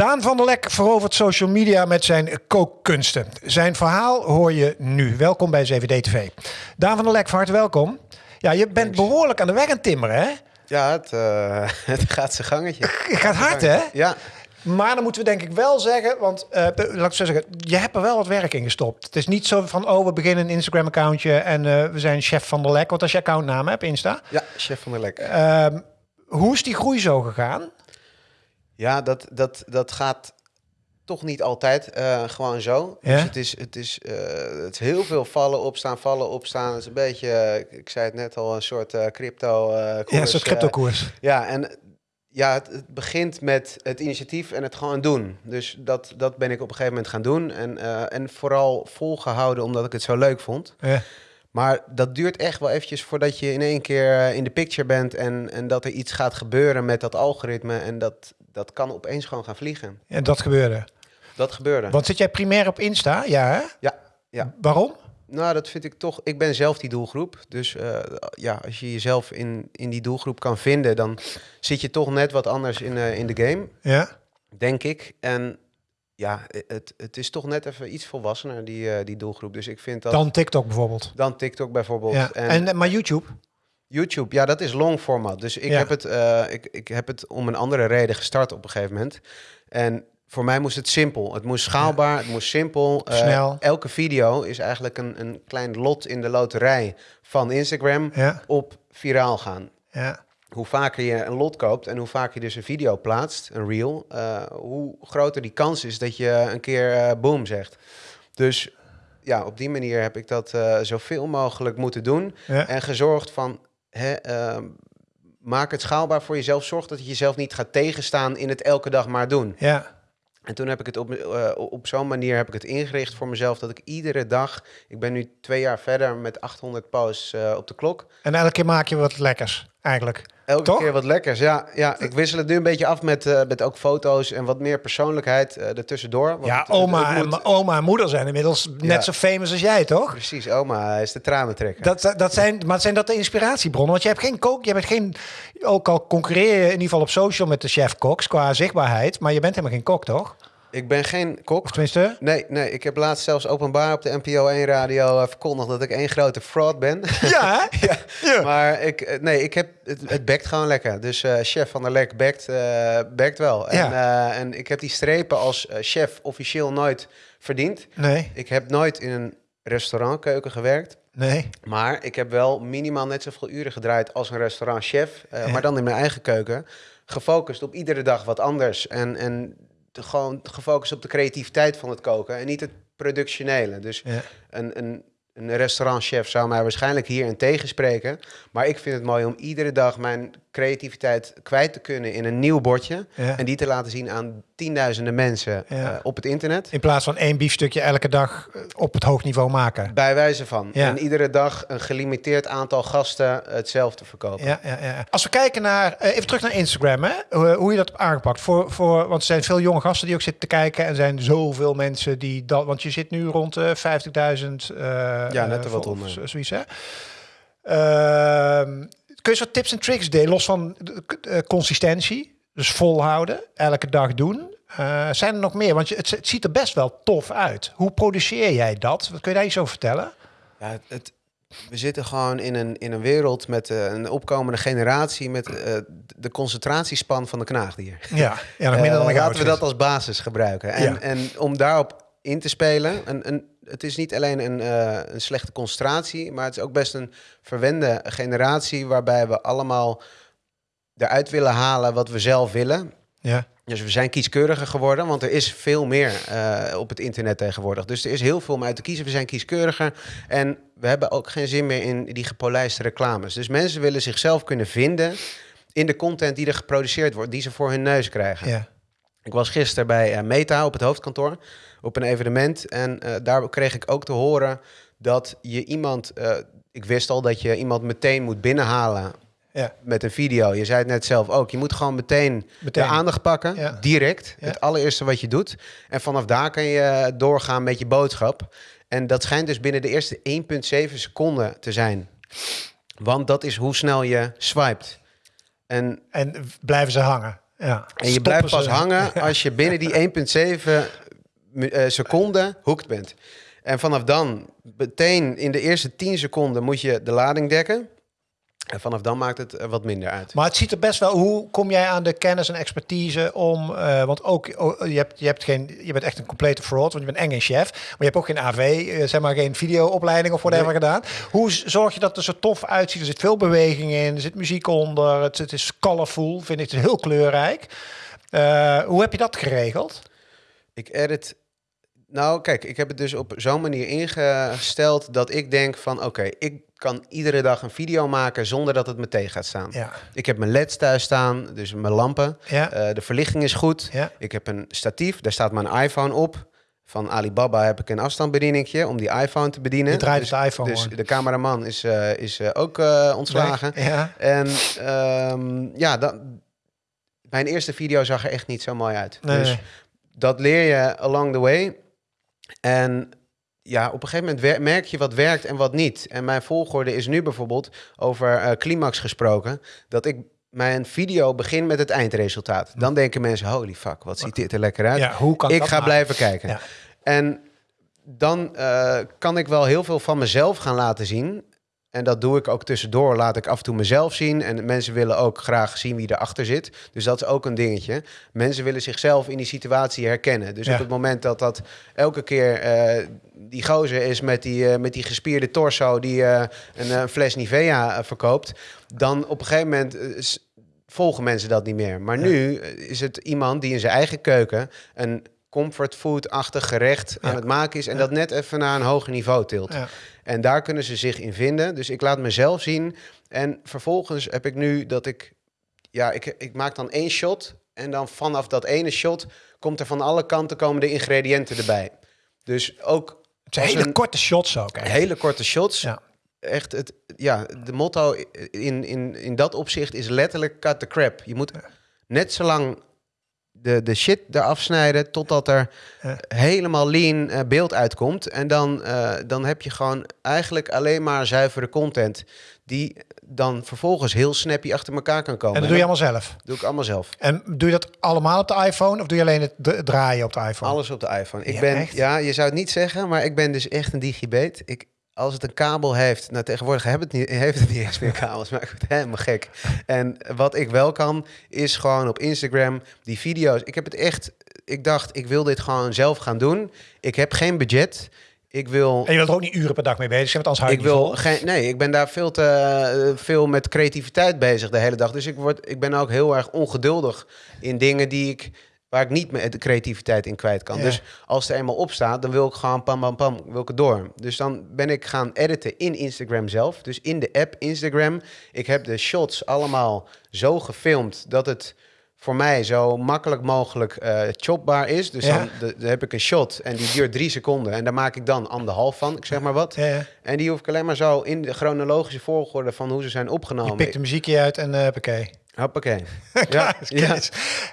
Daan van der Lek verovert social media met zijn kookkunsten. Zijn verhaal hoor je nu. Welkom bij 7D TV. Daan van der Lek, van harte welkom. Ja, je bent behoorlijk aan de weg aan het timmeren, hè? Ja, het, eh, het gaat zijn gangetje. Het gaat hard, hè? Ja, Maar dan moeten we denk ik wel zeggen, want eh, laat ik zo zeggen, je hebt er wel wat werk in gestopt. Het is niet zo van, oh, we beginnen een Instagram-accountje en eh, we zijn chef van der Lek. Want als je accountnaam hebt, Insta. ja, chef van der Lek. Ehm, hoe is die groei zo gegaan? Ja, dat, dat, dat gaat toch niet altijd eh, gewoon zo. Ja? Dus het is, het, is, eh, het is heel veel vallen, opstaan, vallen, opstaan. Het is een beetje, eh, ik zei het net al, een soort crypto koers. Ja, zo'n eh, crypto-koers. ja, en ja, het, het begint met het initiatief en het gewoon doen. Dus dat, dat ben ik op een gegeven moment gaan doen. En, en vooral volgehouden omdat ik het zo leuk vond. Ja. Maar dat duurt echt wel eventjes voordat je in één keer in de picture bent en, en dat er iets gaat gebeuren met dat algoritme. En dat, dat kan opeens gewoon gaan vliegen. En dat gebeurde. Dat gebeurde. Want zit jij primair op Insta? Ja, hè? Ja, ja. Waarom? Nou, dat vind ik toch. Ik ben zelf die doelgroep. Dus eh, ja, als je jezelf in, in die doelgroep kan vinden, dan zit je toch net wat anders in, eh, in de game, Ja. denk ik. En ja, het, het is toch net even iets volwassener, die, eh, die doelgroep. Dus ik vind dat. Dan TikTok bijvoorbeeld. dan TikTok bijvoorbeeld. Ja. En, En, maar YouTube? YouTube, ja, dat is long format. Dus ik, Ja. heb het, eh, ik, ik heb het om een andere reden gestart op een gegeven moment. En voor mij moest het simpel. Het moest schaalbaar, het moest simpel. Eh, Snel. elke video is eigenlijk een, een klein lot in de loterij van Instagram Ja. op viraal gaan. Ja. Hoe vaker je een lot koopt en hoe vaker je dus een video plaatst, een reel, eh, hoe groter die kans is dat je een keer boom zegt. Dus ja, op die manier heb ik dat zoveel mogelijk moeten doen. Ja. En gezorgd van, hè, ehm, maak het schaalbaar voor jezelf. Zorg dat je jezelf niet gaat tegenstaan in het elke dag maar doen. Ja. En toen heb ik het op, eh, op zo'n manier heb ik het ingericht voor mezelf dat ik iedere dag, ik ben nu twee jaar verder met 800 posts eh, op de klok. En elke keer maak je wat lekkers, eigenlijk. Elke Toch? keer wat lekkers. Ja, ja, ik wissel het nu een beetje af met, eh, met ook foto's en wat meer persoonlijkheid eh ertussendoor. Want Ja, het- oma, het en, moet- oma en moeder zijn inmiddels net zo famous als jij, toch? Precies, oma is de tranentrekker. Dat, dat zijn, maar zijn dat de inspiratiebronnen? Want je hebt geen kook, je bent geen, ook al concurreer je in ieder geval op social met de chef koks qua zichtbaarheid, maar je bent helemaal geen kok, toch? Ik ben geen kok. Of tenminste, Nee, nee, ik heb laatst zelfs openbaar op de NPO 1 radio eh, verkondigd dat ik één grote fraud ben. ja, hè? ja, Ja. maar ik, eh, nee, ik heb, het, het bekt gewoon lekker. Dus eh, chef van der Lek bekt, bekt wel. En, eh, en ik heb die strepen als chef officieel nooit verdiend. Nee, Ik heb nooit in een restaurantkeuken gewerkt. nee. Maar ik heb wel minimaal net zoveel uren gedraaid als een restaurantchef. Ja. Maar dan in mijn eigen keuken. Gefocust op iedere dag wat anders. En, en te- gewoon gefocust op de creativiteit van het koken. En niet het productionele. Dus Ja. een, een, een restaurantchef zou mij waarschijnlijk hier in tegenspreken. Maar ik vind het mooi om iedere dag mijn creativiteit kwijt te kunnen in een nieuw bordje. Ja. En die te laten zien aan tienduizenden mensen Ja. eh, op het internet. In plaats van één biefstukje elke dag eh, op het hoog niveau maken. Bij wijze van. Ja. En iedere dag een gelimiteerd aantal gasten hetzelfde verkopen. Ja, ja, ja. Als we kijken naar, eh, even terug naar Instagram, hè? Hoe, hoe je dat hebt aangepakt. Voor, voor, want er zijn veel jonge gasten die ook zitten te kijken. En er zijn zoveel mensen die dat. Want je zit nu rond de 50.000. eh, Ja, net eh, er wat onder. zo- Zoiets, hè? Ehm, kun je wat tips en tricks delen, los van eh, consistentie? Dus volhouden, elke dag doen. Eh, zijn er nog meer? Want je, het, het ziet er best wel tof uit. Hoe produceer jij dat? Wat kun je daar iets over vertellen? Ja, het, we zitten gewoon in een, in een wereld met eh, een opkomende generatie met de concentratiespan van de knaagdier. Ja, ja nog minder dan laten we dat als basis gebruiken. En, Ja. en om daarop in te spelen, een, een, het is niet alleen een, eh, een slechte concentratie, maar het is ook best een verwende generatie waarbij we allemaal eruit willen halen wat we zelf willen. Ja, Dus we zijn kieskeuriger geworden, want er is veel meer eh, op het internet tegenwoordig. Dus er is heel veel om uit te kiezen. We zijn kieskeuriger en we hebben ook geen zin meer in die gepolijste reclames. Dus mensen willen zichzelf kunnen vinden in de content die er geproduceerd wordt, die ze voor hun neus krijgen. ja. Ik was gisteren bij eh, Meta op het hoofdkantoor op een evenement en eh, daar kreeg ik ook te horen dat je iemand, eh, ik wist al dat je iemand meteen moet binnenhalen ja. met een video. Je zei het net zelf ook. Je moet gewoon meteen, Meteen. de aandacht pakken, Ja. direct. Ja. Het allereerste wat je doet. En vanaf daar kan je doorgaan met je boodschap. En dat schijnt dus binnen de eerste 1,7 seconden te zijn. Want dat is hoe snel je swipet. En En blijven ze hangen. Ja. En je Stoppen blijft pas hangen als je binnen die 1,7 mi- eh, seconden hooked bent. En vanaf dan, meteen in de eerste 10 seconden, moet je de lading dekken. En vanaf dan maakt het eh, wat minder uit. Maar het ziet er best wel. Hoe kom jij aan de kennis en expertise om? eh, want ook oh, je hebt, je hebt geen. Je bent echt een complete fraud, want je bent eng geen chef. Maar je hebt ook geen AV, eh, zeg maar geen videoopleiding of whatever Nee. gedaan. Hoe zorg je dat het er zo tof uitziet? Er zit veel beweging in, er zit muziek onder. Het, het is colorful, vind ik. Het heel kleurrijk. Eh, hoe heb je dat geregeld? Ik edit. Nou, kijk, ik heb het dus op zo'n manier ingesteld dat ik denk van oké, ik kan iedere dag een video maken zonder dat het me tegen gaat staan. Ja. Ik heb mijn LED's thuis staan, dus mijn lampen. Ja. Eh, de verlichting is goed. Ja. Ik heb een statief, daar staat mijn iPhone op. Van Alibaba heb ik een afstandsbedieningje om die iPhone te bedienen. Je draait dus, de iPhone Dus de cameraman is, eh, is eh, ook ontslagen. Ja. En ehm, ja, dan, mijn eerste video zag er echt niet zo mooi uit. Nee, dus nee. Dat leer je along the way. En ja, op een gegeven moment merk je wat werkt en wat niet. En mijn volgorde is nu bijvoorbeeld over eh, climax gesproken. Dat ik mijn video begin met het eindresultaat. Dan denken mensen, holy fuck, wat ziet dit er lekker uit. Ja, hoe kan ik dat ga maken? blijven kijken. Ja. En dan eh, kan ik wel heel veel van mezelf gaan laten zien. En dat doe ik ook tussendoor. Laat ik af en toe mezelf zien. En mensen willen ook graag zien wie erachter zit. Dus dat is ook een dingetje. Mensen willen zichzelf in die situatie herkennen. Dus Ja. op het moment dat dat elke keer eh, die gozer is met die, eh, met die gespierde torso die eh, een fles Nivea verkoopt, dan op een gegeven moment volgen mensen dat niet meer. Maar nu is het iemand die in zijn eigen keuken een comfortfood-achtig gerecht aan Ja. het maken is en Ja. dat net even naar een hoger niveau tilt. Ja. En daar kunnen ze zich in vinden. Dus ik laat mezelf zien. En vervolgens heb ik nu dat ik... Ja, ik, ik maak dan één shot. En dan vanaf dat ene shot komt er van alle kanten komen de ingrediënten erbij. Dus ook Het zijn hele een- korte shots ook. Echt. hele korte shots. Ja. Echt, het, ja, de motto in, in, in dat opzicht is letterlijk cut the crap. Je moet net zo lang de, de shit eraf snijden totdat er Ja. helemaal lean eh, beeld uitkomt. En dan, eh, dan heb je gewoon eigenlijk alleen maar zuivere content die dan vervolgens heel snappy achter elkaar kan komen. En dat doe je allemaal zelf. doe ik allemaal zelf. En doe je dat allemaal op de iPhone of doe je alleen het draaien op de iPhone? Alles op de iPhone. Ik Ja, ben, echt? ja, je zou het niet zeggen, maar ik ben dus echt een digibeet. Ik, als het een kabel heeft, nou tegenwoordig heb het niet, heeft het niet eens meer kabels, maar ik word helemaal gek. En wat ik wel kan, is gewoon op Instagram die video's. Ik heb het echt, ik dacht, ik wil dit gewoon zelf gaan doen. Ik heb geen budget. Ik wil En je wilt er ook niet uren per dag mee bezig zijn, want anders ik wil vol. geen. Nee, ik ben daar veel te veel met creativiteit bezig de hele dag. Dus ik, word, ik ben ook heel erg ongeduldig in dingen die ik. Waar ik niet de creativiteit in kwijt kan. Ja. Dus als er eenmaal op staat, dan wil ik gewoon pam, pam, pam, wil ik het door. Dus dan ben ik gaan editen in Instagram zelf. Dus in de app Instagram. Ik heb de shots allemaal zo gefilmd dat het voor mij zo makkelijk mogelijk eh chopbaar is. Dus Ja. dan, de- heb ik een shot en die duurt drie seconden. En daar maak ik dan anderhalf van, ik zeg maar wat. Ja, ja. En die hoef ik alleen maar zo in de chronologische volgorde van hoe ze zijn Je opgenomen. pikt een muziekje uit en uh, oké. Hoppakee. ja, ja.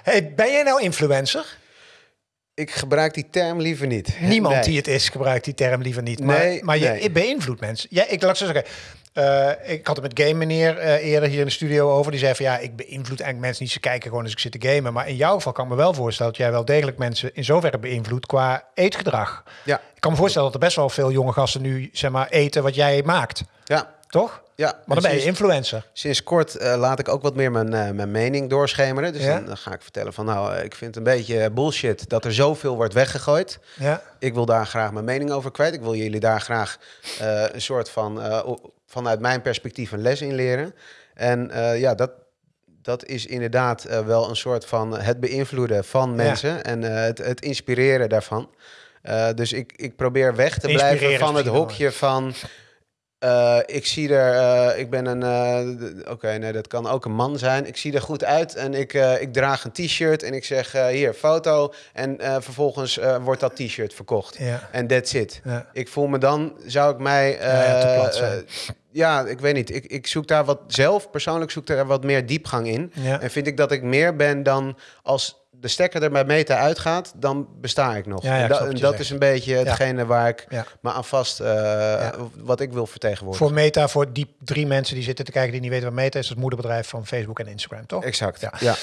Hey, ben jij nou influencer? Ik gebruik die term liever niet. Niemand Nee. die het is gebruikt die term liever niet. Maar, Nee, maar je nee. beïnvloedt mensen. Ja, ik laat zo zeggen. Eh, ik had het met Game Meneer eh, eerder hier in de studio over. Die zei van ja, ik beïnvloed eigenlijk mensen niet. Ze kijken gewoon als ik zit te gamen. Maar in jouw geval kan ik me wel voorstellen dat jij wel degelijk mensen in zoverre beïnvloedt qua eetgedrag. Ja, Ik kan me voorstellen dat er best wel veel jonge gasten nu zeg maar eten wat jij maakt. ja, Toch? Ja. Maar dan En ben je influencer. sinds kort eh, laat ik ook wat meer mijn, eh, mijn mening doorschemeren. Dus Ja? dan, ga ik vertellen van nou, eh, ik vind het een beetje bullshit dat er zoveel wordt weggegooid. Ja. Ik wil daar graag mijn mening over kwijt. Ik wil jullie daar graag een soort van, vanuit mijn perspectief een les in leren. En ja, dat, dat is inderdaad wel een soort van het beïnvloeden van mensen en het, het inspireren daarvan. Dus ik, ik probeer weg te blijven van het hokje van. Eh, ik zie er, eh, ik ben een, eh, oké, nee, dat kan ook een man zijn. Ik zie er goed uit en ik, ik draag een t-shirt en ik zeg hier, foto. En vervolgens wordt dat t-shirt verkocht. En that's it. Ik voel me dan, zou ik mij... Ja, ja, te plat zijn. Ja, ik weet niet. Ik, ik zoek daar wat zelf, persoonlijk zoek daar wat meer diepgang in. Ja. En vind ik dat ik meer ben dan als de stekker er bij Meta uitgaat, dan besta ik nog. Ja, ja, en da- dat zegt. is een beetje hetgene waar ik me aan vast, eh, wat ik wil vertegenwoordigen. Voor Meta, voor die drie mensen die zitten te kijken die niet weten wat Meta is, dat moederbedrijf van Facebook en Instagram, toch? Exact, Ja.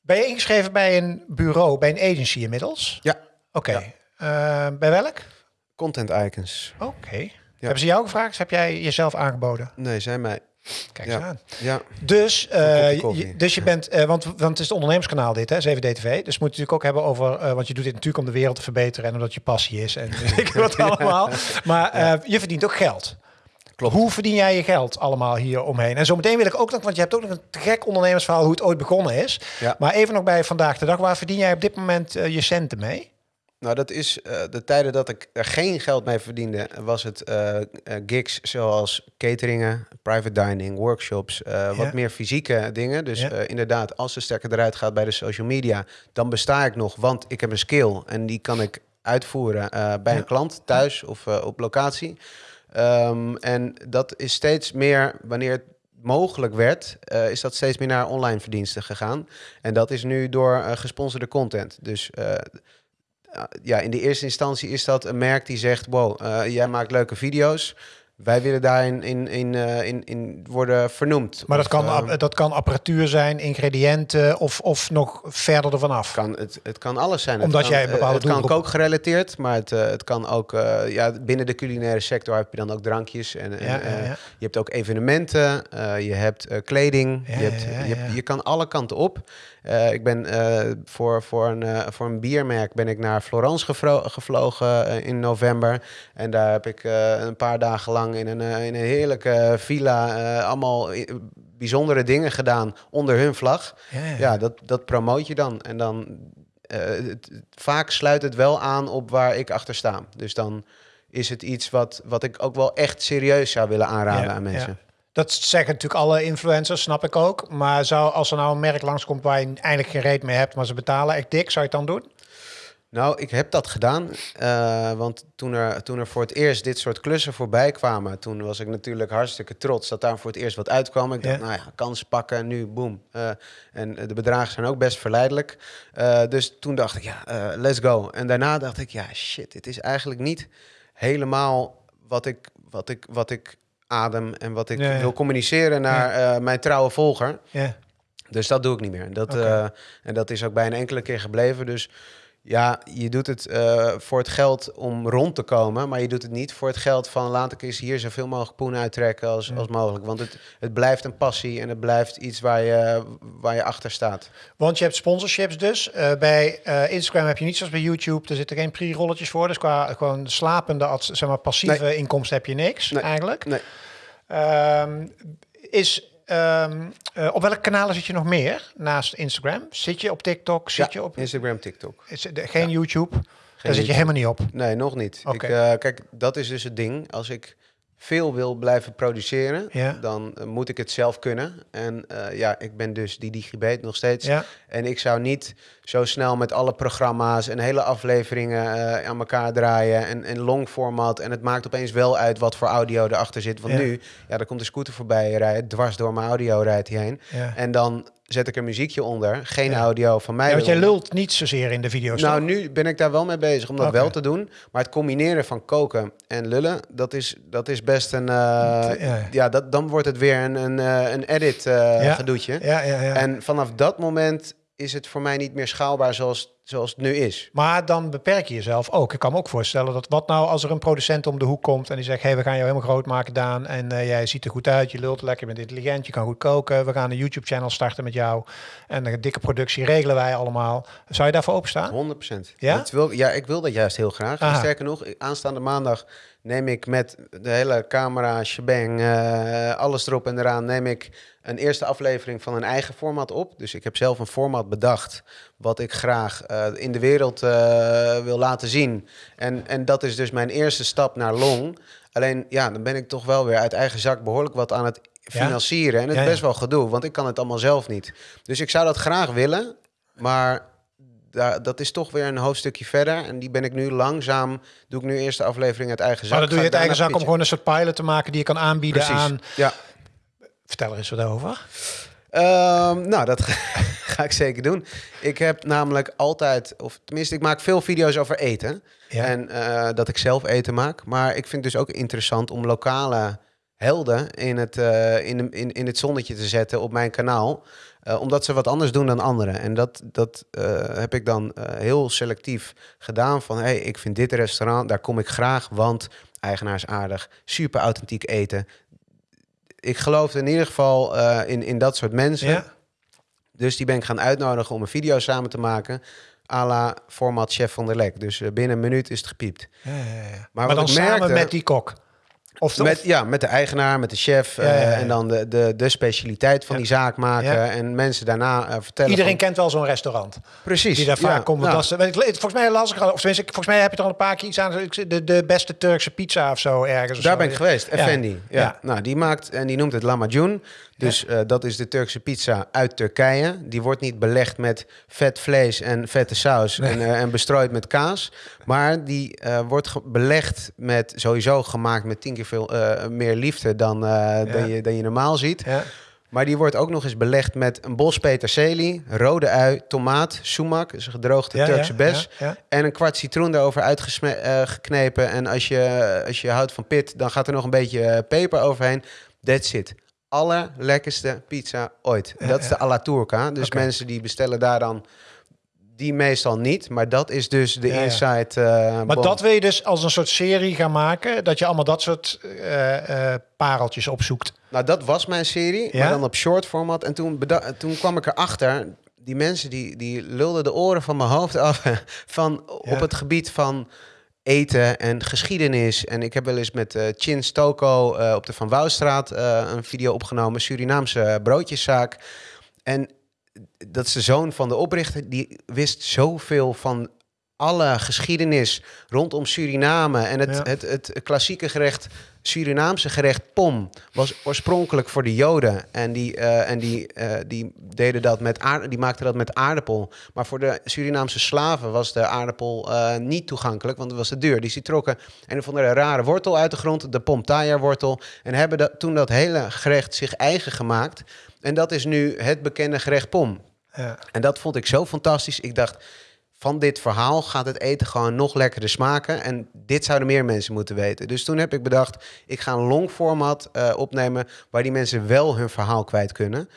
Ben je ingeschreven bij een bureau, bij een agency inmiddels? Ja. Oké. Eh, bij welk? Content icons. Oké. Hebben ze jou gevraagd? Heb jij jezelf aangeboden? Nee, zijn mij. Kijk Ja. eens aan. Ja, Dus, eh, je, dus je bent, eh, want, want het is het ondernemerskanaal dit, hè, 7DTV. Dus we moeten natuurlijk ook hebben over, eh, want je doet dit natuurlijk om de wereld te verbeteren en omdat je passie is en weet ik wat allemaal. Maar je verdient ook geld. Klopt. Hoe verdien jij je geld allemaal hier omheen? En zometeen wil ik ook nog, want je hebt ook nog een te gek ondernemersverhaal hoe het ooit begonnen is. Ja. Maar even nog bij vandaag de dag, waar verdien jij op dit moment je centen mee? Nou, dat is eh, de tijden dat ik er geen geld mee verdiende, was het eh, eh, gigs zoals cateringen, private dining, workshops, Ja. wat meer fysieke dingen. Dus Ja. inderdaad, als de stekker eruit gaat bij de social media, dan besta ik nog, want ik heb een skill en die kan ik uitvoeren bij Ja. een klant thuis of op locatie. Ehm, en dat is steeds meer, wanneer het mogelijk werd, is dat steeds meer naar online verdiensten gegaan. En dat is nu door gesponsorde content. Dus uh, ja, in de eerste instantie is dat een merk die zegt: Wow, uh, jij maakt leuke video's. Wij willen daarin in, in, uh, in, in worden vernoemd. Maar of, dat, kan, uh, dat kan apparatuur zijn, ingrediënten of, of nog verder ervan af. Kan, het, het kan alles zijn. Omdat het kan, jij een bepaalde Het kan doelgroep- kookgerelateerd, maar het, het kan ook... uh, ja, binnen de culinaire sector heb je dan ook drankjes. En, en, Ja, ja, uh, ja. Je hebt ook evenementen, je hebt kleding. Je, hebt, je, hebt- je kan alle kanten op. Ik ben voor, voor, een, voor een biermerk ben ik naar Florence gevlogen in november. En daar heb ik een paar dagen lang in een, in een heerlijke villa uh, allemaal bijzondere dingen gedaan onder hun vlag. Ja, ja. Ja, dat, dat promoot je dan. En dan eh, het, vaak sluit het wel aan op waar ik achter sta. Dus dan is het iets wat, wat ik ook wel echt serieus zou willen aanraden Ja, aan mensen. Dat zeggen natuurlijk alle influencers, snap ik ook. Maar zou, als er nou een merk langskomt waar je eigenlijk geen reet mee hebt, maar ze betalen echt dik, zou je het dan doen? Nou, ik heb dat gedaan. eh, want toen er, toen er voor het eerst dit soort klussen voorbij kwamen, toen was ik natuurlijk hartstikke trots dat daar voor het eerst wat uitkwam. Ik dacht, Ja. nou ja, kansen pakken, nu boom. Eh, en de bedragen zijn ook best verleidelijk. Eh, dus toen dacht ik, ja, let's go. En daarna dacht ik, ja, shit, dit is eigenlijk niet helemaal wat ik, wat ik, wat ik adem en wat ik Ja, ja. wil communiceren naar mijn trouwe volger. Ja. Dus dat doe ik niet meer. Dat, en dat is ook bij een enkele keer gebleven. Dus ja, je doet het eh, voor het geld om rond te komen. Maar je doet het niet voor het geld van laat ik eens hier zoveel mogelijk poen uittrekken als, Ja. als mogelijk. Want het, het blijft een passie en het blijft iets waar je, waar je achter staat. Want je hebt sponsorships dus. Eh, bij eh, Instagram heb je niet zoals bij YouTube. Er zitten geen pre-rolletjes voor. Dus qua gewoon slapende, zeg maar, passieve inkomsten heb je niks Nee. eigenlijk. Nee. Ehm, is, ehm, eh, op welke kanalen zit je nog meer naast Instagram? Zit je op TikTok? Zit Ja, je op... Instagram, TikTok. Is, geen YouTube? Daar zit je helemaal niet op. Nee, nog niet. Ik, eh, kijk, dat is dus het ding. Als ik veel wil blijven produceren, Ja. dan eh, moet ik het zelf kunnen. En ja, ik ben dus die digibeet nog steeds. En ik zou niet zo snel met alle programma's en hele afleveringen eh, aan elkaar draaien en, en long format. En het maakt opeens wel uit wat voor audio erachter zit. Want Ja. nu, ja, er komt een scooter voorbij rijden, dwars door mijn audio rijdt hij heen. Ja. En dan zet ik er muziekje onder, geen Ja. audio van mij. Ja, want jij lult niet zozeer in de video's. Nou, toch? nu ben ik daar wel mee bezig om dat wel te doen. Maar het combineren van koken en lullen, dat is, dat is best een... eh, Ja. ja, dat, dan wordt het weer een, een, eh, een edit Ja. gedoetje. Ja, ja, ja. En vanaf dat moment is het voor mij niet meer schaalbaar zoals, zoals het nu is. Maar dan beperk je jezelf ook. Ik kan me ook voorstellen dat wat nou als er een producent om de hoek komt en die zegt: hey, we gaan jou helemaal groot maken, Daan. En eh, jij ziet er goed uit, je lult lekker, je bent intelligent, je kan goed koken. We gaan een YouTube-channel starten met jou. En een dikke productie regelen wij allemaal. Zou je daarvoor openstaan? 100% Ja? Dat wil, ja, ik wil dat juist heel graag. Sterker nog, aanstaande maandag neem ik met de hele camera, shebang, eh, alles erop en eraan, neem ik een eerste aflevering van een eigen format op. Dus ik heb zelf een format bedacht wat ik graag eh, in de wereld eh, wil laten zien. En, en dat is dus mijn eerste stap naar long. Alleen, ja, dan ben ik toch wel weer uit eigen zak behoorlijk wat aan het Ja? financieren. En het Ja, is ja. best wel gedoe, want ik kan het allemaal zelf niet. Dus ik zou dat graag willen, maar dat is toch weer een hoofdstukje verder. En die ben ik nu langzaam, doe ik nu eerst de aflevering uit eigen zak. Maar dan doe je het eigen zak om gewoon een soort pilot te maken die je kan aanbieden Precies, aan. ja. Vertel er eens wat over. Ehm, nou, dat ga ik zeker doen. Ik heb namelijk altijd, of tenminste, ik maak veel video's over eten. Ja. En eh, dat ik zelf eten maak. Maar ik vind het dus ook interessant om lokale helden in het, eh, in, in, in het zonnetje te zetten op mijn kanaal. Eh, omdat ze wat anders doen dan anderen. En dat, dat eh, heb ik dan heel selectief gedaan. Van hey, ik vind dit restaurant, daar kom ik graag, want eigenaar is aardig, super authentiek eten. Ik geloof in ieder geval in, in dat soort mensen. Ja. Dus die ben ik gaan uitnodigen om een video samen te maken. à la format Chef van der Lek. Dus binnen een minuut is het gepiept. Ja, ja, ja. Maar Maar, dan ik samen met die kok. Of, Met, ja, met de eigenaar, met de chef. Ja, ja, ja. eh, en dan de, de, de specialiteit van die zaak maken. En mensen daarna eh, vertellen. iedereen van- kent wel zo'n restaurant. Precies. Die daar vaak komt. volgens mij las ik al, of tenminste, volgens mij heb je er al een paar keer iets aan. De, de beste Turkse pizza of zo ergens. of Daar zo. ben ik geweest. Effendi. Ja. Nou, die maakt en die noemt het lamacun. Dus eh, dat is de Turkse pizza uit Turkije. Die wordt niet belegd met vet vlees en vette saus en, eh, en bestrooid met kaas. Maar die eh, wordt belegd met sowieso gemaakt met tien keer veel meer liefde dan, dan, je, dan je normaal ziet. Ja. Maar die wordt ook nog eens belegd met een bos peterselie, rode ui, tomaat, sumac, dus een gedroogde Ja, Turkse bes. ja, ja. En een kwart citroen daarover uitgeknepen. en als je, als je houdt van pit, dan gaat er nog een beetje peper overheen. That's it. Allerlekkerste pizza ooit. Dat is de alla turca. Dus mensen die bestellen daar dan... Die meestal niet, maar dat is dus de Ja, inside. eh, Maar dat wil je dus als een soort serie gaan maken. Dat je allemaal dat soort eh, eh, pareltjes opzoekt. Nou, dat was mijn serie, Ja? maar dan op short format. En toen, toen kwam ik erachter, die mensen die, die lulden de oren van mijn hoofd af van Ja. op het gebied van eten en geschiedenis. En ik heb wel eens met eh Chin Stoko eh, op de Van Wouwstraat eh, een video opgenomen, Surinaamse broodjeszaak. En dat is de zoon van de oprichter, die wist zoveel van alle geschiedenis rondom Suriname. En het, Ja. het, het klassieke gerecht, Surinaamse gerecht pom, was oorspronkelijk voor de Joden. En die, eh, en die, eh, die, deden dat met aard, die maakten dat met aardappel. Maar voor de Surinaamse slaven was de aardappel eh, niet toegankelijk, want het was te duur. Dus die trokken een of andere rare wortel uit de grond, de pomtaya-wortel. En hebben dat, toen dat hele gerecht zich eigen gemaakt. En dat is nu het bekende gerecht pom. Ja. En dat vond ik zo fantastisch. Ik dacht, van dit verhaal gaat het eten gewoon nog lekkerder smaken. En dit zouden meer mensen moeten weten. Dus toen heb ik bedacht, ik ga een long format eh, opnemen... waar die mensen wel hun verhaal kwijt kunnen.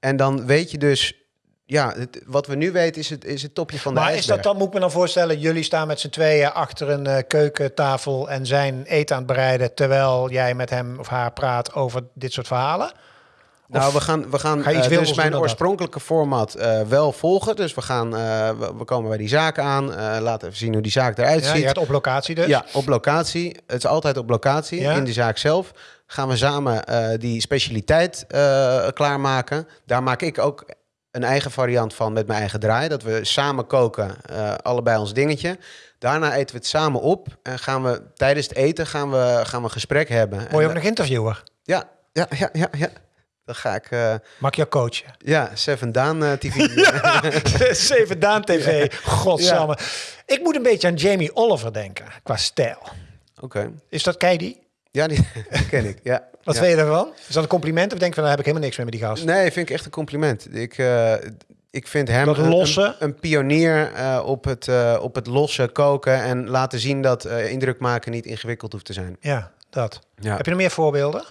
En dan weet je dus... Ja, het- wat we nu weten is het, is het topje van de Maar is ijsberg. dat dan, moet ik me dan voorstellen, jullie staan met z'n tweeën achter een eh, keukentafel en zijn eten aan het bereiden, terwijl jij met hem of haar praat over dit soort verhalen? Nou, we gaan, we gaan ga dus mijn dat? oorspronkelijke format eh, wel volgen. Dus we, gaan, eh, we, we komen bij die zaak aan. Laten even zien hoe die zaak eruit Ja, ziet. je gaat op locatie dus. Ja, op locatie. Het is altijd op locatie, Ja. in de zaak zelf. Gaan we samen die specialiteit klaarmaken. Daar maak ik ook een eigen variant van met mijn eigen draai. Dat we samen koken, allebei ons dingetje. Daarna eten we het samen op. En gaan we tijdens het eten gaan we, gaan we een gesprek hebben. Word je ook nog interviewer? ja, ja, ja, ja, ja. Dan ga ik... eh, Mag jou coachen? ja, Seven Daan eh, TV. Zeven Daan TV. Godsamme. Ik moet een beetje aan Jamie Oliver denken, qua stijl. Oké. Is dat kei die? Ja, die ken ik. Ja. Wat ja. vind je daarvan? Is dat een compliment of denk je van, daar heb ik helemaal niks mee met die gast? Nee, vind ik echt een compliment. Ik, eh, ik vind hem Dat een- losse? Een, een pionier op, het, eh, op het losse koken en laten zien dat indruk maken niet ingewikkeld hoeft te zijn. Ja, dat. Ja. Heb je nog meer voorbeelden?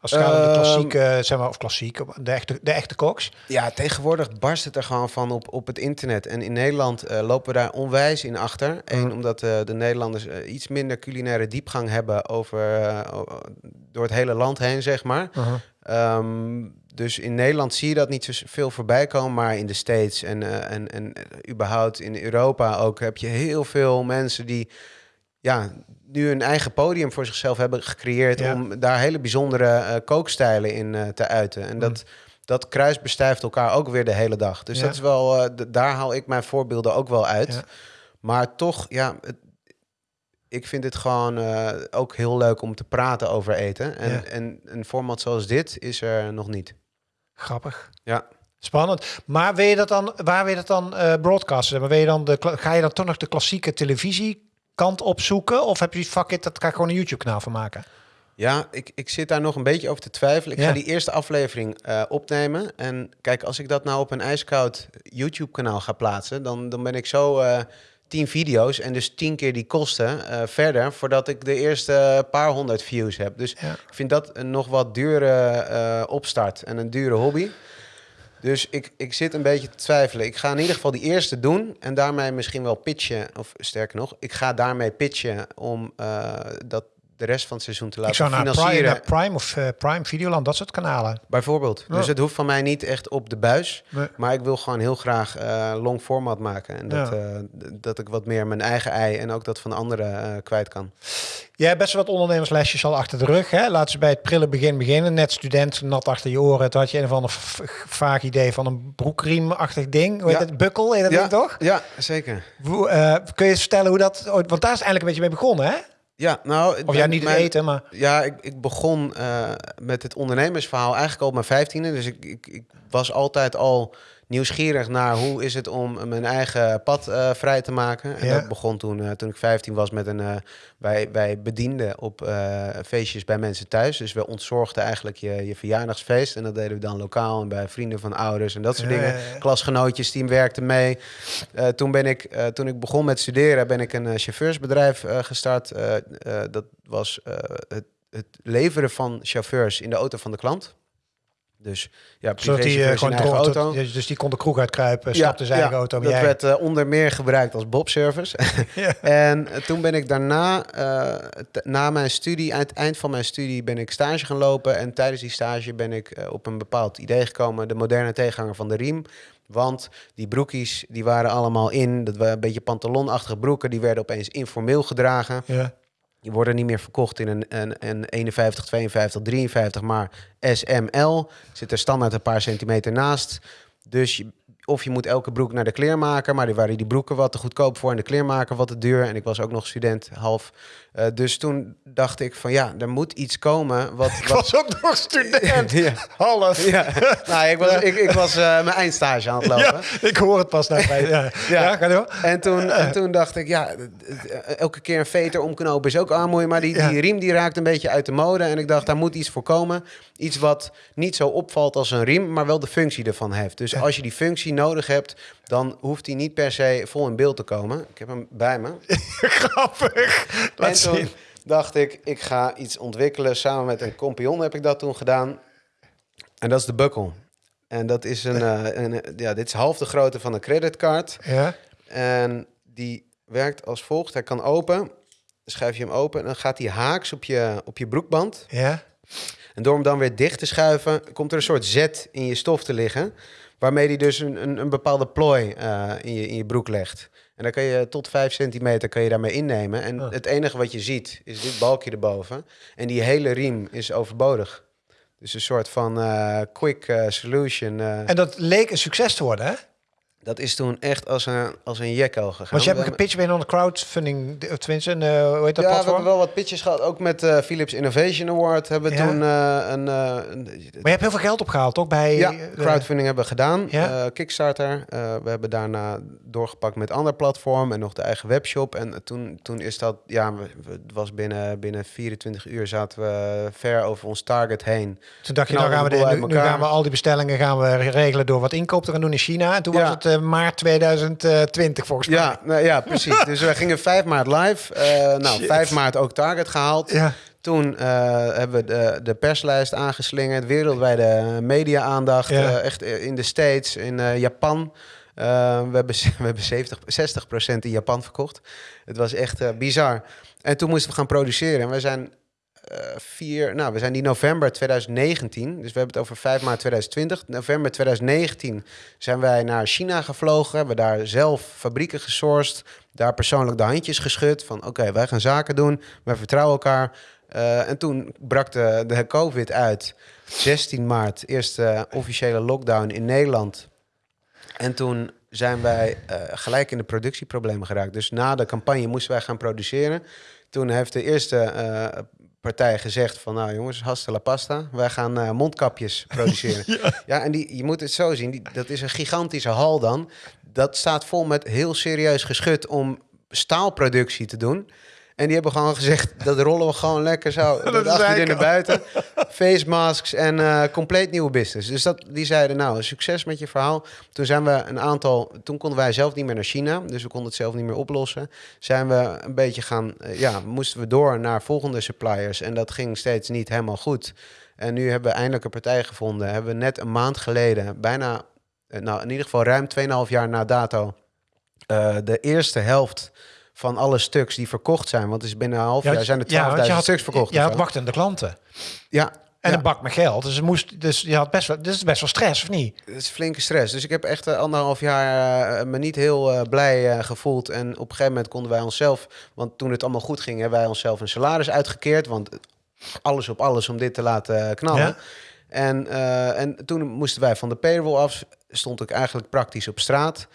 Als het gaat om de Ehm, klassieke, zeg maar, of klassiek, de echte, de echte koks. Ja, tegenwoordig barst het er gewoon van op, op het internet. En in Nederland eh, lopen we daar onwijs in achter. Eén, Mhm. omdat eh, de Nederlanders eh, iets minder culinaire diepgang hebben over, door het hele land heen, zeg maar. Ehm, dus in Nederland zie je dat niet zo veel voorbij komen, maar in de States en, en, en überhaupt in Europa ook heb je heel veel mensen die ja, nu een eigen podium voor zichzelf hebben gecreëerd Ja. om daar hele bijzondere eh, kookstijlen in eh, te uiten. En dat, dat kruisbestijft elkaar ook weer de hele dag. Dus Ja. dat is wel, d- daar haal ik mijn voorbeelden ook wel uit. Ja. Maar toch, ja, het- ik vind het gewoon ook heel leuk om te praten over eten. En, Ja. en een format zoals dit is er nog niet. Grappig. Ja. Spannend. Maar wil je dat dan, waar wil je dat dan eh broadcasten? Maar wil je dan de, ga je dan toch nog de klassieke televisiekant opzoeken? Of heb je fuck it, dat ga ik gewoon een YouTube kanaal van maken? Ja, ik, ik zit daar nog een beetje over te twijfelen. Ik Ja. ga die eerste aflevering eh, opnemen. En kijk, als ik dat nou op een ijskoud YouTube-kanaal ga plaatsen, dan, dan ben ik zo eh, tien video's en dus tien keer die kosten eh, verder voordat ik de eerste paar honderd views heb. Dus Ja. ik vind dat een nog wat dure opstart en een dure hobby. Dus ik, ik zit een beetje te twijfelen. Ik ga in ieder geval die eerste doen en daarmee misschien wel pitchen. Of sterker nog, ik ga daarmee pitchen om eh, dat de rest van het seizoen te Ik laten zou naar Prime, financieren. naar Prime of eh, Prime Videoland, dat soort kanalen. Bijvoorbeeld. Ja. Dus het hoeft van mij niet echt op de buis. Nee. Maar ik wil gewoon heel graag eh, long format maken. En dat, Ja. eh, dat ik wat meer mijn eigen ei en ook dat van anderen kwijt kan. Jij hebt best wel wat ondernemerslesjes al achter de rug. Hè? Laten we bij het prille begin beginnen. Net student, nat achter je oren. Toen had je een of ander vaag idee van een broekriemachtig ding. Hoe heet Ja. het? Bukkel, heet dat ja, ding toch? Ja, zeker. Hoe, kun je eens vertellen hoe dat... ooit- Want daar is eigenlijk een beetje mee begonnen, hè? Ja, nou... Of ja, niet mijn- eten, maar... Ja, ik, ik begon eh, met het ondernemersverhaal eigenlijk al op mijn vijftiende. Dus ik, ik, ik was altijd al nieuwsgierig naar hoe is het om mijn eigen pad eh, vrij te maken. En Ja. dat begon toen, eh, toen ik 15 was met een... eh, wij, wij bedienden op feestjes bij mensen thuis. Dus we ontzorgden eigenlijk je, je verjaardagsfeest. En dat deden we dan lokaal en bij vrienden van ouders en dat soort Ja, dingen. ja. Klasgenootjes, die werkten mee. Toen, ben ik, toen ik begon met studeren, ben ik een chauffeursbedrijf gestart. Dat was het, het leveren van chauffeurs in de auto van de klant. Dus ja, Zodat die eh, gewoon eigen auto. Dus dus die kon de kroeg uitkruipen, stapte zijn eigen auto. dat jij- werd eh, onder meer gebruikt als Bob-service. Ja. en eh, toen ben ik daarna, na mijn studie, aan het eind van mijn studie, ben ik stage gaan lopen. En tijdens die stage ben ik op een bepaald idee gekomen, de moderne tegenhanger van de riem. Want die broekies, die waren allemaal in, dat waren een beetje pantalonachtige broeken, die werden opeens informeel gedragen. Ja. Die worden niet meer verkocht in een, een, een 51, 52, 53, maar SML. Zit er standaard een paar centimeter naast. Dus je, of je moet elke broek naar de kleermaker, maar die waren die broeken wat te goedkoop voor en de kleermaker wat te duur. En ik was ook nog student, half. Eh, dus toen dacht ik van ja, er moet iets komen. Wat, Ik wat... was ook nog student. ja, Half. ja. Nou, ik was, ik, ik was eh, mijn eindstage aan het lopen. Ja, ik hoor het pas naar bij. Ja, ja. ga door. En toen, en toen dacht ik, ja, elke keer een veter omknopen is ook armoeie. Maar die, die riem die raakt een beetje uit de mode. En ik dacht, daar moet iets voor komen. Iets wat niet zo opvalt als een riem, maar wel de functie ervan heeft. Dus als je die functie nodig hebt, dan hoeft die niet per se vol in beeld te komen. Ik heb hem bij me. Grappig. Laat en toen zien. dacht ik, ik ga iets ontwikkelen. Samen met een compagnon heb ik dat toen gedaan. En dat is de buckle. En dat is een, eh, een eh, ja, dit is half de grootte van een creditcard. Ja. En die werkt als volgt. Hij kan open. Dan schuif je hem open en dan gaat hij haaks op je, op je broekband. Ja. En door hem dan weer dicht te schuiven, komt er een soort zet in je stof te liggen. Waarmee hij dus een, een, een bepaalde plooi eh, in, je, in je broek legt. En dan kan je tot 5 centimeter kan je daarmee innemen. En Ah. het enige wat je ziet is dit balkje erboven. En die hele riem is overbodig. Dus een soort van eh, quick eh, solution. En dat leek een succes te worden, hè? Dat is toen echt als een, als een jekko gegaan. Want je hebt een gepitcht bij een crowdfunding, of tenminste, een, eh, hoe heet dat ja, we hebben wel wat pitches gehad. Ook met eh Philips Innovation Award hebben we Ja. toen eh, een... eh, een Maar je hebt heel veel geld opgehaald, toch? Bij, ja, eh, crowdfunding hebben we gedaan. Ja. Eh, Kickstarter. Eh, we hebben daarna doorgepakt met ander platform en nog de eigen webshop. En toen, toen is dat, ja, we, het was binnen, binnen 24 uur zaten we ver over ons target heen. Toen dacht je, nou gaan we, de nu, gaan we al die bestellingen gaan we regelen door wat inkoop te gaan doen in China. En toen was het eh, maart 2020 volgens mij. Ja, nou, ja, precies. dus we gingen 5 maart live. Eh, nou, Shit. 5 maart ook target gehaald. Ja. Toen eh, hebben we de, de perslijst aangeslingerd, wereldwijde media-aandacht. Ja. echt in de States, in Japan. We hebben, we hebben 70, 60% in Japan verkocht. Het was echt bizar. En toen moesten we gaan produceren. En we zijn vier, nou, we zijn die november 2019, dus we hebben het over 5 maart 2020. November 2019 zijn wij naar China gevlogen, hebben daar zelf fabrieken gesourced, daar persoonlijk de handjes geschud van oké, wij gaan zaken doen, wij vertrouwen elkaar. Eh, en toen brak de, de COVID uit. 16 maart, eerste officiële lockdown in Nederland. En toen zijn wij eh, gelijk in de productieproblemen geraakt. Dus na de campagne moesten wij gaan produceren. Toen heeft de eerste eh, partij gezegd van... nou jongens, hasta la pasta. Wij gaan eh, mondkapjes produceren. ja. en die, je moet het zo zien. Die, dat is een gigantische hal dan. Dat staat vol met heel serieus geschut om staalproductie te doen. En die hebben gewoon gezegd, dat rollen we gewoon lekker zo. Dat Dat is acht uur eigenlijk naar buiten. Face masks en eh, compleet nieuwe business. Dus dat, die zeiden, nou, succes met je verhaal. Toen zijn we een aantal... Toen konden wij zelf niet meer naar China. Dus we konden het zelf niet meer oplossen. Zijn we een beetje gaan... eh, ja, moesten we door naar volgende suppliers. En dat ging steeds niet helemaal goed. En nu hebben we eindelijk een partij gevonden. Hebben we net een maand geleden, bijna... eh, Nou, in ieder geval ruim 2,5 jaar na dato... de eerste helft van alle stuks die verkocht zijn. Want is binnen een half jaar zijn er 12.000 want je had- stuks verkocht. Zo. wachtende klanten. Ja, En ja. een bak met geld. Dus, het moest, dus je had best wel, is best wel stress, of niet? Het is flinke stress. Dus ik heb echt eh, anderhalf jaar eh, me niet heel eh, blij gevoeld. En op een gegeven moment konden wij onszelf... Want toen het allemaal goed ging, hebben wij onszelf een salaris uitgekeerd. Want alles op alles om dit te laten knallen. Ja. En, en toen moesten wij van de payroll af. Stond ik eigenlijk praktisch op straat.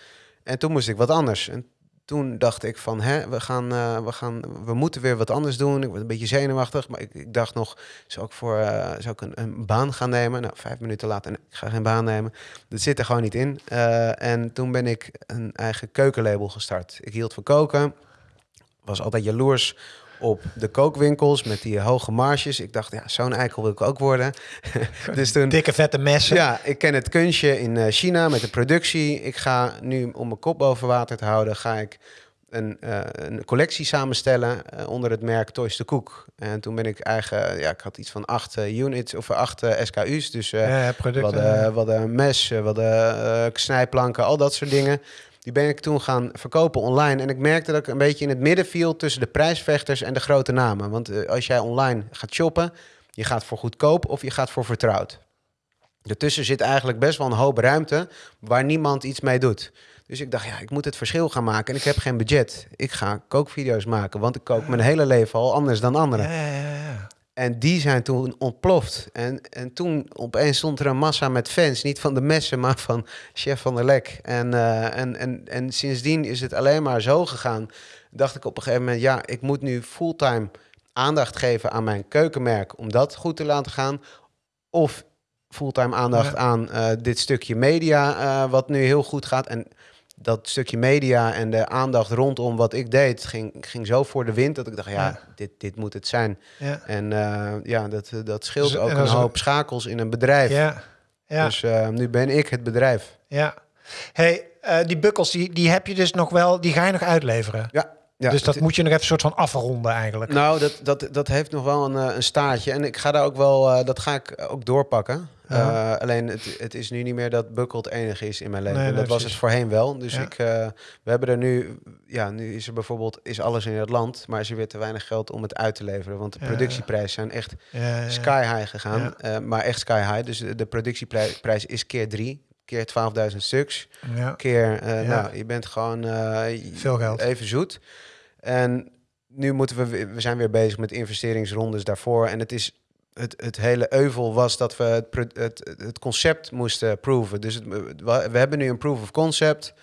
En toen moest ik wat anders. En toen dacht ik van, hè, we, gaan, eh, we, gaan, we moeten weer wat anders doen. Ik werd een beetje zenuwachtig, maar ik, ik dacht nog, zou ik, voor, eh, zou ik een, baan gaan nemen? Nou, vijf minuten later, nee, ik ga geen baan nemen. Dat zit er gewoon niet in. Eh, en toen ben ik een eigen keukenlabel gestart. Ik hield van koken, was altijd jaloers op de kookwinkels met die hoge marges. Ik dacht, ja, zo'n eikel wil ik ook worden. dus toen... Dikke vette messen. Ja, ik ken het kunstje in eh, China met de productie. Ik ga nu, om mijn kop boven water te houden, ga ik een, eh, een collectie samenstellen eh, onder het merk Toys de Cook. En toen ben ik eigen, ja, ik had iets van acht units of acht SKU's. Dus Ja, we producten. mes, we hadden eh, snijplanken, al dat soort dingen. Die ben ik toen gaan verkopen online. En ik merkte dat ik een beetje in het midden viel tussen de prijsvechters en de grote namen. Want eh, als jij online gaat shoppen, je gaat voor goedkoop of je gaat voor vertrouwd. Ertussen zit eigenlijk best wel een hoop ruimte waar niemand iets mee doet. Dus ik dacht, ja, ik moet het verschil gaan maken. En ik heb geen budget. Ik ga kookvideo's maken, want ik kook mijn hele leven al anders dan anderen. Ja, ja, ja. En die zijn toen ontploft. En, en toen opeens stond er een massa met fans. Niet van de messen, maar van Chef van der Lek. En, eh, en, en, en sindsdien is het alleen maar zo gegaan. Dacht ik op een gegeven moment, ja, ik moet nu fulltime aandacht geven aan mijn keukenmerk. Om dat goed te laten gaan. Of fulltime aandacht Ja. aan eh, dit stukje media, eh, wat nu heel goed gaat. En dat stukje media en de aandacht rondom wat ik deed, ging, ging zo voor de wind dat ik dacht, ja, Ja. Dit, dit moet het zijn. Ja. En eh, ja, dat, dat scheelt Dus- ook en een hoop schakels in een bedrijf. Ja. Ja. Dus eh, nu ben ik het bedrijf. ja. Hey, eh, die bukkels, die, die heb je dus nog wel, die ga je nog uitleveren. Ja, ja dus dat het- moet je nog even soort van afronden eigenlijk. Nou, dat, dat, dat heeft nog wel een, eh, een staartje. En ik ga daar ook wel, eh, dat ga ik ook doorpakken. Ja. Eh, alleen het, het is nu niet meer dat Bukkel het enige is in mijn leven. Nee, nee, dat was het voorheen wel. Dus Ja. ik, eh, we hebben er nu, ja, nu is er bijvoorbeeld is alles in het land, maar is er weer te weinig geld om het uit te leveren. Want de Ja, productieprijzen zijn echt sky high gegaan. Eh, maar echt sky high. Dus de, productieprijs prijs is keer drie, keer 12.000 stuks. Keer, nou, je bent gewoon Veel geld. even zoet. En nu moeten we, we zijn weer bezig met investeringsrondes daarvoor. En het is, het, het hele euvel was dat we het, het, het concept moesten proeven. Dus het, we, hebben nu een proof of concept.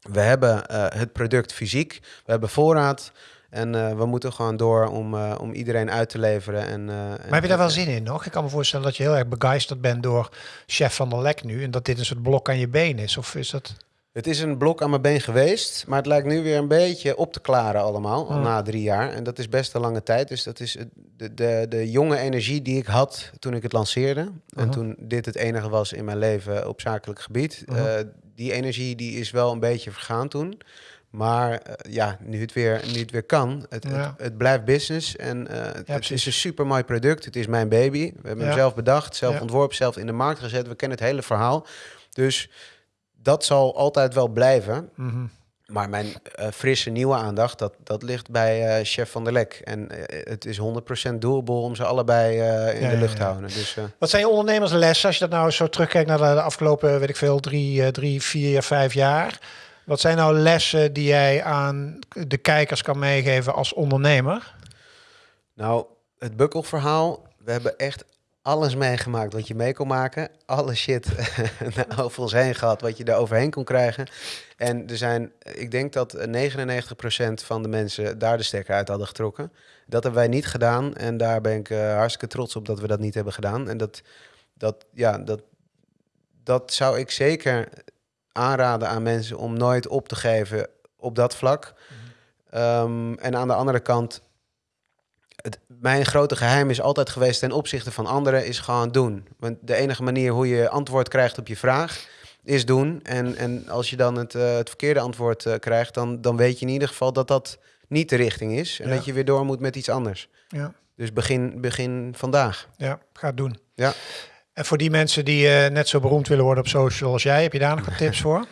We hebben eh, het product fysiek. We hebben voorraad. En eh, we moeten gewoon door om, eh, om iedereen uit te leveren. En, Maar heb je daar wel zin in nog? Ik kan me voorstellen dat je heel erg begeisterd bent door Chef van der Lek nu. En dat dit een soort blok aan je been is. Of is dat... Het is een blok aan mijn been geweest, maar het lijkt nu weer een beetje op te klaren allemaal, al na drie jaar. En dat is best een lange tijd. Dus dat is de, de, de jonge energie die ik had toen ik het lanceerde. En Mhm. toen dit het enige was in mijn leven op zakelijk gebied. Mhm. eh, die energie die is wel een beetje vergaan toen. Maar eh, ja, nu het, weer, nu het weer kan, het, Ja. het, het blijft business. En eh, het- is een super mooi product. Het is mijn baby. We hebben Ja. hem zelf bedacht, zelf ontworpen, zelf in de markt gezet. We kennen het hele verhaal. Dus dat zal altijd wel blijven. Mhm. Maar mijn eh, frisse nieuwe aandacht, dat, dat ligt bij eh, Chef van der Lek. En eh, het is 100% doable om ze allebei in Ja, de lucht te ja. houden. Dus Wat zijn je ondernemerslessen als je dat nou zo terugkijkt naar de, afgelopen, weet ik veel, drie, drie, vier, vijf jaar? Wat zijn nou lessen die jij aan de kijkers kan meegeven als ondernemer? nou, het bukkelverhaal, we hebben echt alles meegemaakt wat je mee kon maken. Alle shit over ons heen gehad wat je daar overheen kon krijgen. En er zijn, ik denk dat 99% van de mensen daar de stekker uit hadden getrokken. Dat hebben wij niet gedaan. En daar ben ik eh, hartstikke trots op dat we dat niet hebben gedaan. En dat, dat, ja, dat, dat zou ik zeker aanraden aan mensen om nooit op te geven op dat vlak. Ehm, en aan de andere kant, het, mijn grote geheim is altijd geweest ten opzichte van anderen, is gewoon doen. Want de enige manier hoe je antwoord krijgt op je vraag, is doen. En, en als je dan het, eh, het verkeerde antwoord eh, krijgt, dan, dan weet je in ieder geval dat dat niet de richting is. En Ja. dat je weer door moet met iets anders. Ja, Dus begin, begin vandaag. ja ga het doen. Ja. En voor die mensen die eh, net zo beroemd willen worden op social als jij, heb je daar nog wat tips voor?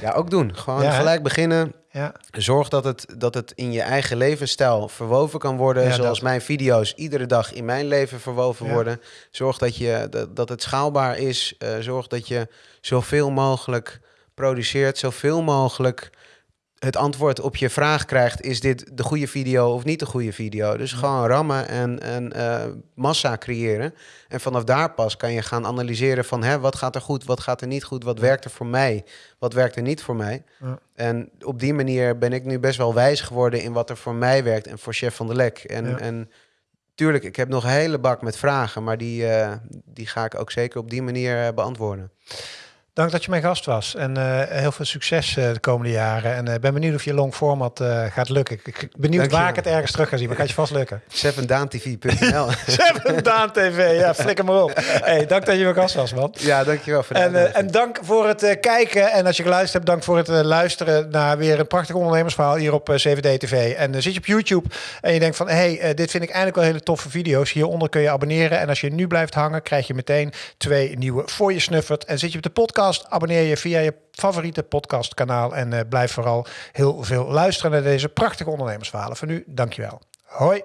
Ja, ook doen. Gewoon Ja, gelijk beginnen. Ja, Zorg dat het, dat het in je eigen levensstijl verwoven kan worden. Ja, zoals dat. mijn video's iedere dag in mijn leven verwoven Ja. worden. Zorg dat, je, dat, dat het schaalbaar is. Eh, zorg dat je zoveel mogelijk produceert. Zoveel mogelijk het antwoord op je vraag krijgt. Is dit de goede video of niet de goede video? Dus gewoon rammen en, en eh, massa creëren. En vanaf daar pas kan je gaan analyseren van... Hè, wat gaat er goed, wat gaat er niet goed? Wat werkt er voor mij? Wat werkt er niet voor mij? Ja. En op die manier ben ik nu best wel wijs geworden in wat er voor mij werkt en voor Chef van der Lek. En, Ja. en tuurlijk, ik heb nog een hele bak met vragen, maar die, eh, die ga ik ook zeker op die manier eh, beantwoorden. Dank dat je mijn gast was. En eh, heel veel succes eh, de komende jaren. En ik ben benieuwd of je long format eh, gaat lukken. Ik ik ben benieuwd Dank je waar ik het ergens terug ga zien. Maar gaat je vast lukken. SevenDaanTV.nl Seven Daan TV. Ja, flikker maar op. Hey, dank dat je mijn gast was, man. Ja, dankjewel voor de En, eh, en dank voor het eh, kijken. En als je geluisterd hebt, dank voor het eh, luisteren naar weer een prachtig ondernemersverhaal hier op eh, 7D TV. En eh, zit je op YouTube en je denkt van, hey, eh, dit vind ik eigenlijk wel hele toffe video's. Hieronder kun je abonneren. En als je nu blijft hangen, krijg je meteen twee nieuwe voor je snuffert. En zit je op de podcast, abonneer je via je favoriete podcastkanaal. En eh, blijf vooral heel veel luisteren naar deze prachtige ondernemersverhalen. Voor nu, dankjewel. Hoi.